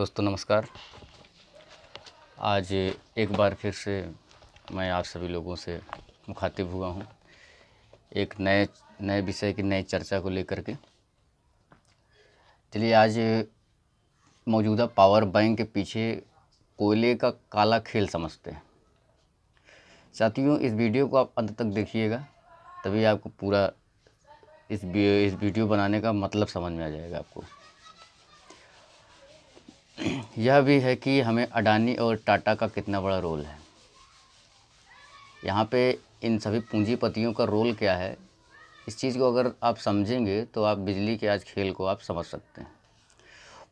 दोस्तों नमस्कार। आज एक बार फिर से मैं आप सभी लोगों से मुखातिब हुआ हूँ एक नए नए विषय की नई चर्चा को लेकर के। चलिए आज मौजूदा पावर बैंक के पीछे कोयले का काला खेल समझते हैं। साथियों, इस वीडियो को आप अंत तक देखिएगा, तभी आपको पूरा इस इस वीडियो बनाने का मतलब समझ में आ जाएगा आपको। यह भी है कि हमें अडानी और टाटा का कितना बड़ा रोल है। यहाँ पे इन सभी पूंजीपतियों का रोल क्या है, इस चीज़ को अगर आप समझेंगे तो आप बिजली के आज खेल को आप समझ सकते हैं।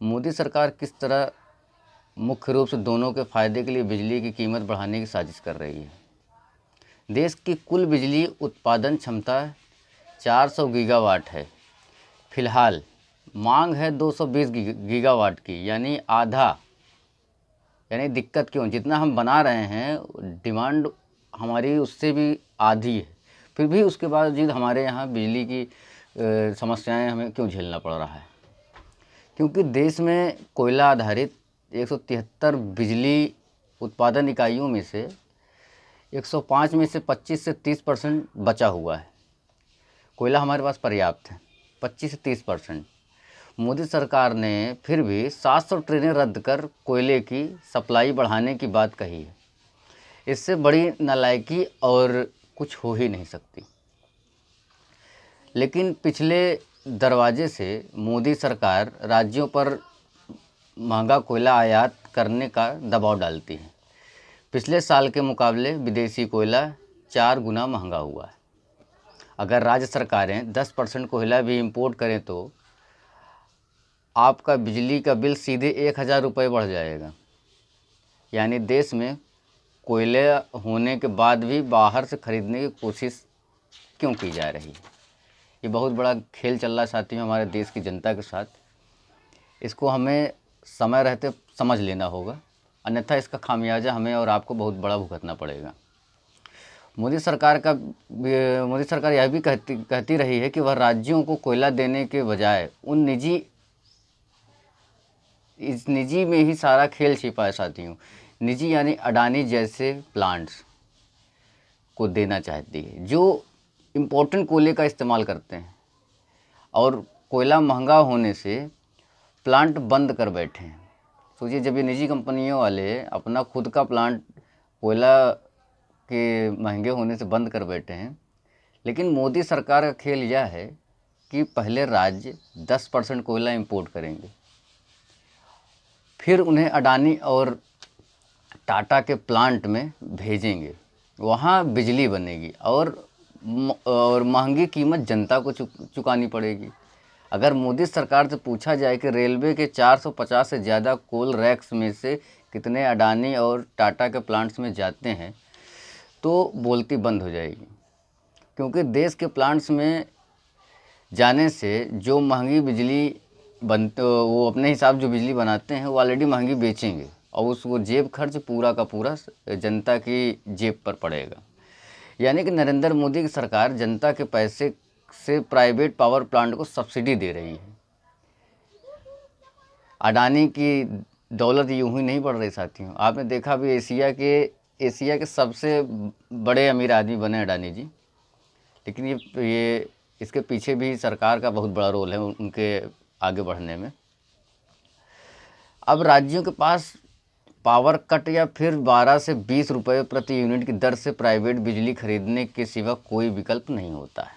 मोदी सरकार किस तरह मुख्य रूप से दोनों के फ़ायदे के लिए बिजली की कीमत बढ़ाने की साजिश कर रही है? देश की कुल बिजली उत्पादन क्षमता 400 गीगावाट है। फ़िलहाल मांग है 220 गीगावाट की, यानी आधा यानी दिक्कत क्यों? जितना हम बना रहे हैं, डिमांड हमारी उससे भी आधी है। फिर भी उसके बावजूद हमारे यहाँ बिजली की समस्याएँ हमें क्यों झेलना पड़ रहा है? क्योंकि देश में कोयला आधारित एक सौ तिहत्तर बिजली उत्पादन इकाइयों में से 105 में से 25 से 30 परसेंट बचा हुआ है। कोयला हमारे पास पर्याप्त है 25 से 30 परसेंट। मोदी सरकार ने फिर भी 700 ट्रेनें रद्द कर कोयले की सप्लाई बढ़ाने की बात कही है। इससे बड़ी नालायकी और कुछ हो ही नहीं सकती। लेकिन पिछले दरवाजे से मोदी सरकार राज्यों पर महँगा कोयला आयात करने का दबाव डालती है। पिछले साल के मुकाबले विदेशी कोयला चार गुना महँगा हुआ है। अगर राज्य सरकारें 10 परसेंट कोयला भी इंपोर्ट करें तो आपका बिजली का बिल सीधे एक हज़ार रुपये बढ़ जाएगा। यानी देश में कोयले होने के बाद भी बाहर से ख़रीदने की कोशिश क्यों की जा रही है? ये बहुत बड़ा खेल चल रहा है साथियों हमारे देश की जनता के साथ। इसको हमें समय रहते समझ लेना होगा। अन्यथा इसका खामियाजा हमें और आपको बहुत बड़ा भुगतना पड़ेगा। मोदी सरकार का मोदी सरकार यह भी कहती कहती रही है कि वह राज्यों को कोयला देने के बजाय उन निजी इस निजी में ही सारा खेल छिपा है। साथियों निजी यानी अडानी जैसे प्लांट्स को देना चाहती है, जो इम्पोर्टेंट कोयले का इस्तेमाल करते हैं। और कोयला महँगा होने से प्लांट बंद कर बैठे हैं। सोचिए, जब ये निजी कंपनियों वाले अपना खुद का प्लांट कोयला के महँगे होने से बंद कर बैठे हैं, लेकिन मोदी सरकार का खेल यह है कि पहले राज्य 10 परसेंट कोयला इंपोर्ट करेंगे। फिर उन्हें अडानी और टाटा के प्लांट में भेजेंगे। वहाँ बिजली बनेगी और और महँगी कीमत जनता को चुक, चुकानी पड़ेगी। अगर मोदी सरकार से पूछा जाए कि रेलवे के 450 से ज़्यादा कोल रैक्स में से कितने अडानी और टाटा के प्लांट्स में जाते हैं तो बोलती बंद हो जाएगी। क्योंकि देश के प्लांट्स में जाने से जो महँगी बिजली बन वो अपने हिसाब जो बिजली बनाते हैं, वो ऑलरेडी महँगी बेचेंगे। और उस, वो जेब खर्च पूरा का पूरा जनता की जेब पर पड़ेगा। यानी कि नरेंद्र मोदी की सरकार जनता के पैसे से प्राइवेट पावर प्लांट को सब्सिडी दे रही है। अडानी की दौलत यूँ ही नहीं बढ़ रही साथियों। आपने देखा भी एशिया के एशिया के सबसे बड़े अमीर आदमी बने अडानी जी। लेकिन ये ये, इसके पीछे भी सरकार का बहुत बड़ा रोल है, उनके आगे बढ़ने में। अब राज्यों के पास पावर कट या फिर 12 से 20 रुपए प्रति यूनिट की दर से प्राइवेट बिजली खरीदने के सिवा कोई विकल्प नहीं होता है।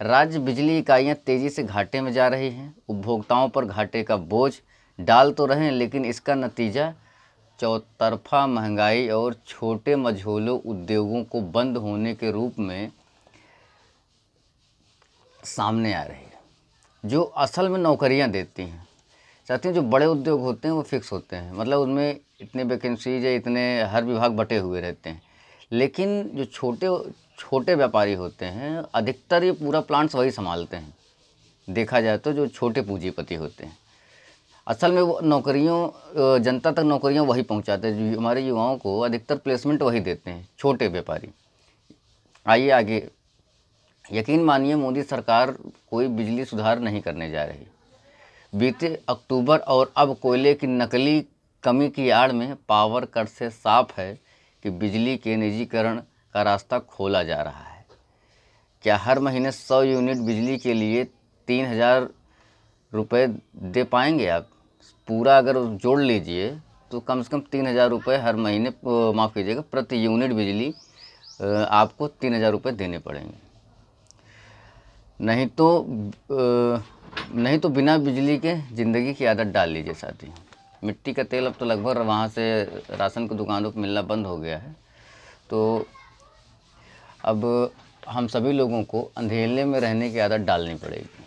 राज्य बिजली इकाइयाँ तेज़ी से घाटे में जा रही हैं। उपभोक्ताओं पर घाटे का बोझ डाल तो रहे हैं, लेकिन इसका नतीजा चौतरफा महँगाई और छोटे मझोलों उद्योगों को बंद होने के रूप में सामने आ रही है। जो असल में नौकरियाँ देती हैं साथियों जो बड़े उद्योग होते हैं वो फिक्स होते हैं। मतलब उनमें इतने वैकेंसीज या इतने हर विभाग बटे हुए रहते हैं। लेकिन जो छोटे छोटे व्यापारी होते हैं, अधिकतर ये पूरा प्लांट्स वही संभालते हैं। देखा जाए तो जो छोटे पूंजीपति होते हैं। असल में वो नौकरियों जनता तक नौकरियाँ वही पहुंचाते हैं, जो हमारे युवाओं को अधिकतर प्लेसमेंट वही देते हैं, छोटे व्यापारी। आइए आगे यकीन मानिए मोदी सरकार कोई बिजली सुधार नहीं करने जा रही। बीते अक्टूबर और अब कोयले की नकली कमी की आड़ में पावर कट से साफ़ है कि बिजली के निजीकरण का रास्ता खोला जा रहा है। क्या हर महीने सौ यूनिट बिजली के लिए तीन हज़ार रुपये दे पाएँगे आप? पूरा अगर जोड़ लीजिए तो कम से कम तीन हज़ार रुपये हर महीने माफ़ कीजिएगा, प्रति यूनिट बिजली आपको तीन हज़ार रुपये देने पड़ेंगे। नहीं तो नहीं तो बिना बिजली के ज़िंदगी की आदत डाल लीजिए साथी। मिट्टी का तेल अब तो लगभग वहाँ से राशन की दुकानों पर मिलना बंद हो गया है। तो अब हम सभी लोगों को अंधेरे में रहने की आदत डालनी पड़ेगी।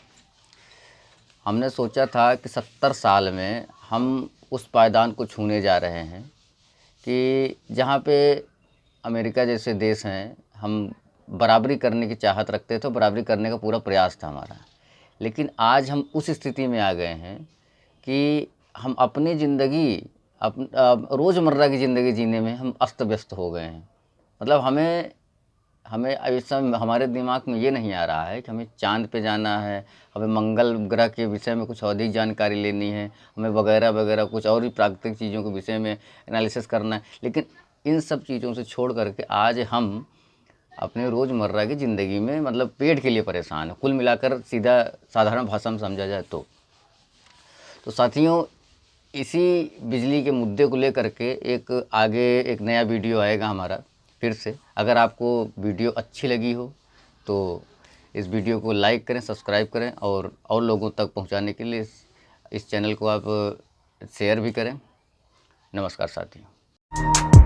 हमने सोचा था कि सत्तर साल में हम उस पायदान को छूने जा रहे हैं कि जहाँ पे अमेरिका जैसे देश हैं, हम बराबरी करने की चाहत रखते थे तो बराबरी करने का पूरा प्रयास था हमारा। लेकिन आज हम उस स्थिति में आ गए हैं कि हम अपनी ज़िंदगी, अप रोज़मर्रा की ज़िंदगी जीने में हम अस्त व्यस्त हो गए हैं। मतलब हमें हमें इस समय हमारे दिमाग में ये नहीं आ रहा है कि हमें चाँद पे जाना है, हमें मंगल ग्रह के विषय में कुछ अधिक जानकारी लेनी है, हमें वगैरह वगैरह कुछ और भी प्राकृतिक चीज़ों के विषय में एनालिसिस करना है। लेकिन इन सब चीज़ों से छोड़ करके आज हम अपने रोज़मर्रा की ज़िंदगी में मतलब पेट के लिए परेशान है। कुल मिलाकर सीधा साधारण भाषा में समझा जाए तो। तो साथियों इसी बिजली के मुद्दे को लेकर के एक आगे एक नया वीडियो आएगा हमारा फिर से। अगर आपको वीडियो अच्छी लगी हो तो इस वीडियो को लाइक करें सब्सक्राइब करें और और लोगों तक पहुँचाने के लिए इस, इस चैनल को आप शेयर भी करें। नमस्कार साथियों।